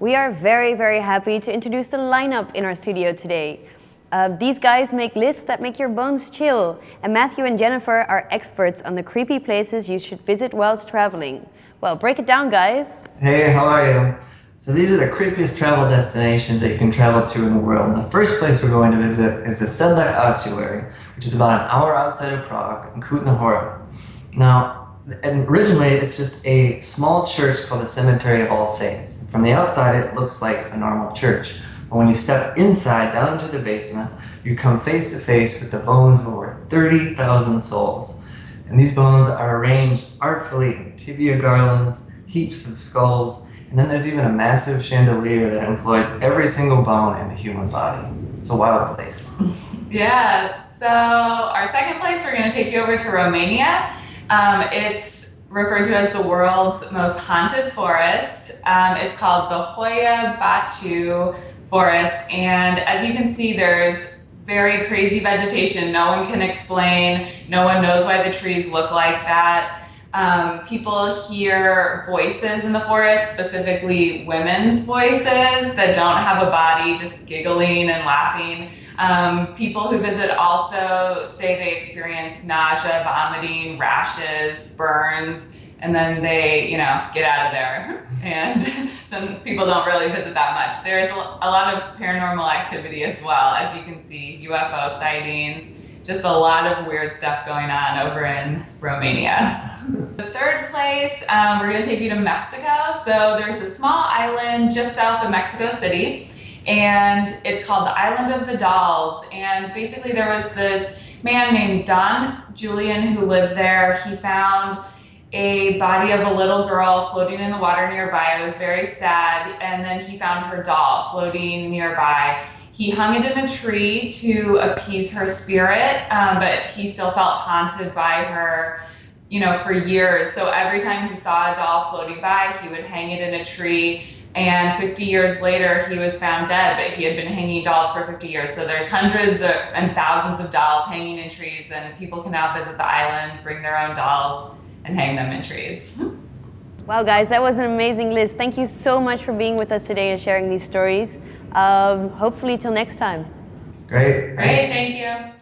We are very, very happy to introduce the lineup in our studio today. Uh, these guys make lists that make your bones chill, and Matthew and Jennifer are experts on the creepy places you should visit whilst traveling. Well, break it down, guys. Hey, how are you? So these are the creepiest travel destinations that you can travel to in the world. And The first place we're going to visit is the Sedlec Ossuary, which is about an hour outside of Prague in Kutná Hora. Now, and originally it's just a small church called the Cemetery of All Saints. From the outside it looks like a normal church. But when you step inside down into the basement, you come face to face with the bones of over 30,000 souls. And these bones are arranged artfully in tibia garlands, heaps of skulls, and then there's even a massive chandelier that employs every single bone in the human body. It's a wild place. yeah, so our second place, we're going to take you over to Romania. Um, it's referred to as the world's most haunted forest. Um, it's called the Hoia Baciu Forest, and as you can see, there's very crazy vegetation. No one can explain. No one knows why the trees look like that. Um, people hear voices in the forest, specifically women's voices that don't have a body, just giggling and laughing. Um, people who visit also say they experience nausea, vomiting, rashes, burns, and then they, you know, get out of there. And some people don't really visit that much. There's a lot of paranormal activity as well, as you can see, UFO sightings, just a lot of weird stuff going on over in Romania. the third place, um, we're gonna take you to Mexico. So there's a small island just south of Mexico City and it's called the Island of the Dolls. And basically there was this man named Don Julian who lived there. He found a body of a little girl floating in the water nearby. It was very sad. And then he found her doll floating nearby. He hung it in a tree to appease her spirit, um, but he still felt haunted by her, you know, for years. So every time he saw a doll floating by, he would hang it in a tree. And 50 years later, he was found dead, but he had been hanging dolls for 50 years. So there's hundreds of, and thousands of dolls hanging in trees, and people can now visit the island, bring their own dolls, and hang them in trees. Wow, guys, that was an amazing list. Thank you so much for being with us today and sharing these stories. Um, hopefully till next time. Great. Great, thank you.